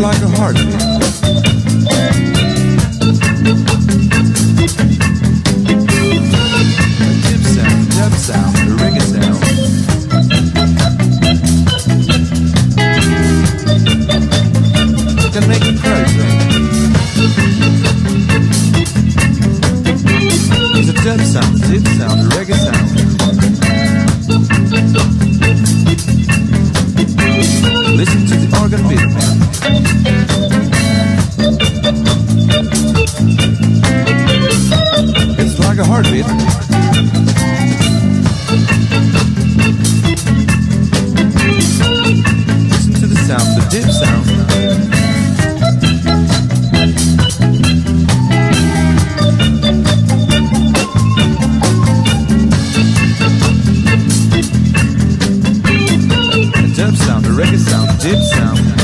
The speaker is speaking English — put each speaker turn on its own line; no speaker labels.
like a heart. Sound, dub sound, a reggae sound. Can make crazy. It's a dub sound, sound, a reggae sound. start. Listen to the sound, the dip sound. The dub sound, the reggae sound, the dip sound.